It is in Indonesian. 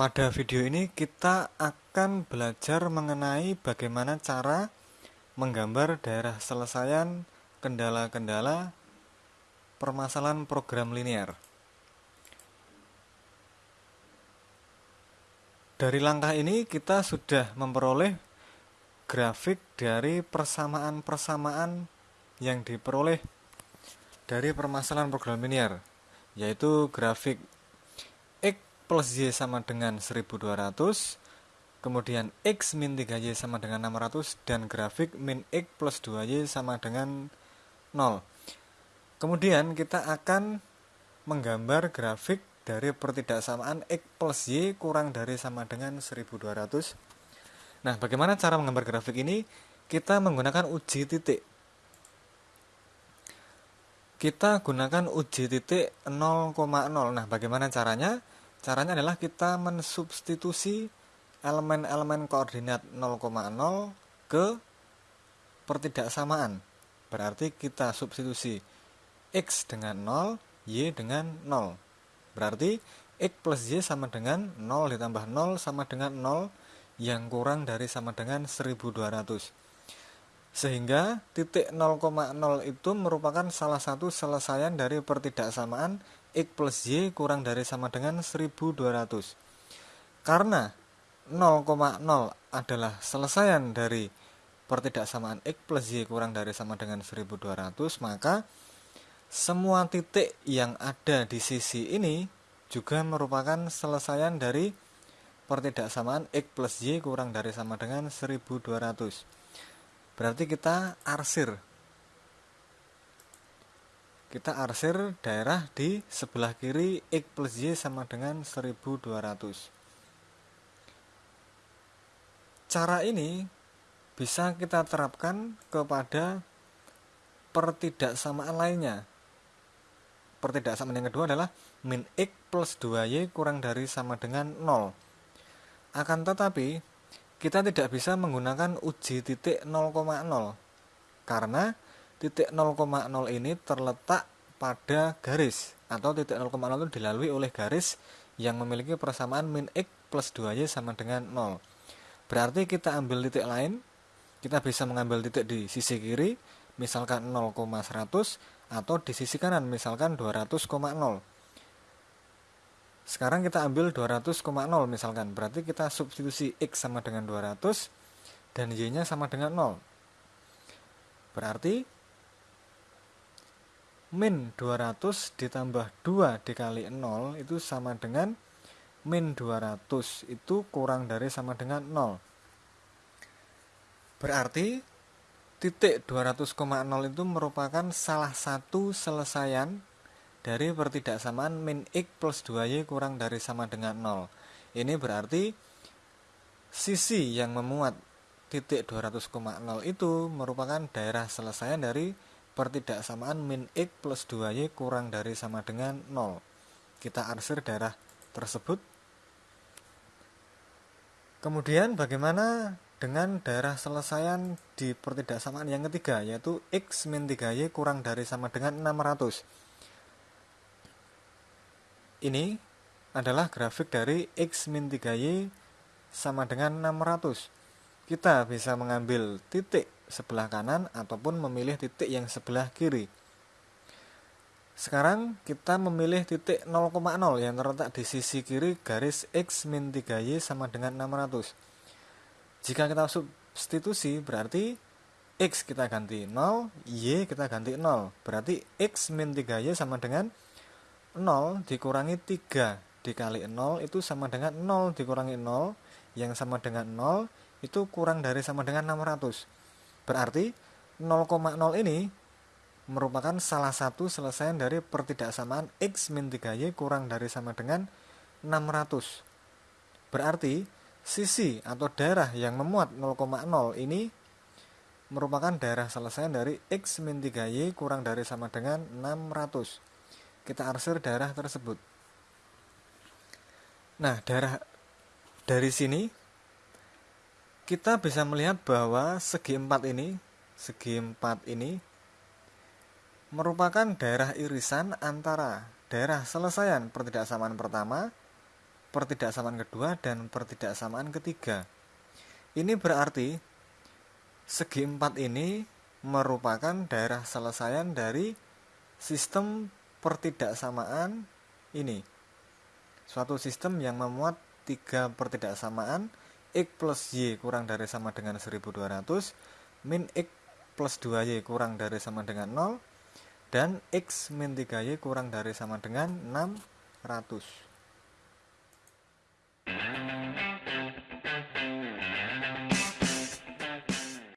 Pada video ini kita akan belajar mengenai bagaimana cara menggambar daerah selesaian kendala-kendala permasalahan program linear. Dari langkah ini kita sudah memperoleh grafik dari persamaan-persamaan yang diperoleh dari permasalahan program linear, yaitu grafik plus Y sama dengan 1200 kemudian X min 3Y sama dengan 600 dan grafik min X plus 2Y sama dengan 0 kemudian kita akan menggambar grafik dari pertidaksamaan X plus Y kurang dari sama dengan 1200 nah bagaimana cara menggambar grafik ini? Kita menggunakan uji titik. Kita gunakan uji titik 0,0 nah bagaimana caranya Caranya adalah kita mensubstitusi elemen-elemen koordinat 0,0 ke pertidaksamaan. Berarti kita substitusi X dengan 0, Y dengan 0. Berarti X plus Y sama dengan 0 ditambah 0 sama dengan 0 yang kurang dari sama dengan 1200. Sehingga titik 0,0 itu merupakan salah satu selesaian dari pertidaksamaan X plus Y kurang dari sama dengan 1200 karena 0,0 adalah selesaian dari pertidaksamaan X plus Y kurang dari sama dengan 1200 maka semua titik yang ada di sisi ini juga merupakan selesaian dari pertidaksamaan X plus Y kurang dari sama dengan 1200 berarti kita arsir. Kita arsir daerah di sebelah kiri X plus Y sama dengan 1200 cara ini bisa kita terapkan kepada pertidaksamaan lainnya. Pertidaksamaan yang kedua adalah min X plus 2Y kurang dari sama dengan 0 akan tetapi kita tidak bisa menggunakan uji titik 0,0 karena titik 0,0 ini terletak pada garis atau titik 0,0 itu dilalui oleh garis yang memiliki persamaan min x plus 2y sama dengan 0 berarti kita ambil titik lain kita bisa mengambil titik di sisi kiri misalkan 0,100 atau di sisi kanan misalkan 200,0 sekarang kita ambil 200,0 misalkan. Berarti kita substitusi x sama dengan 200 dan y nya sama dengan 0 berarti min 200 ditambah 2 dikali 0 itu sama dengan min 200 itu kurang dari sama dengan 0 berarti titik 200,0 itu merupakan salah satu selesaian dari pertidaksamaan min x plus 2y kurang dari sama dengan 0 ini berarti sisi yang memuat titik 200,0 itu merupakan daerah selesaian dari pertidaksamaan min X plus 2Y kurang dari sama dengan 0. Kita arsir daerah tersebut. Kemudian bagaimana dengan daerah selesaian di pertidaksamaan yang ketiga yaitu X min 3Y kurang dari sama dengan 600. Ini adalah grafik dari X min 3Y sama dengan 600. Kita bisa mengambil titik sebelah kanan ataupun memilih titik yang sebelah kiri. Sekarang kita memilih titik 0,0 yang terletak di sisi kiri garis X min 3Y sama dengan 600. Jika kita substitusi berarti X kita ganti 0, Y kita ganti 0. Berarti X min 3Y sama dengan 0 dikurangi 3 dikali 0 itu sama dengan 0 dikurangi 0 yang sama dengan 0 itu kurang dari sama dengan 600 Berarti 0,0 ini merupakan salah satu selesaian dari pertidaksamaan X min 3Y kurang dari sama dengan 600. Berarti sisi atau daerah yang memuat 0,0 ini merupakan daerah selesaian dari X min 3Y kurang dari sama dengan 600. Kita arsir daerah tersebut. Nah, daerah dari sini kita bisa melihat bahwa segi empat ini, segi empat ini merupakan daerah irisan antara daerah selesaian pertidaksamaan pertama pertidaksamaan kedua dan pertidaksamaan ketiga. Ini berarti segi empat ini merupakan daerah selesaian dari sistem pertidaksamaan ini. Suatu sistem yang memuat tiga pertidaksamaan X plus Y kurang dari sama dengan 1200 min X plus 2Y kurang dari sama dengan 0 dan X min 3Y kurang dari sama dengan 600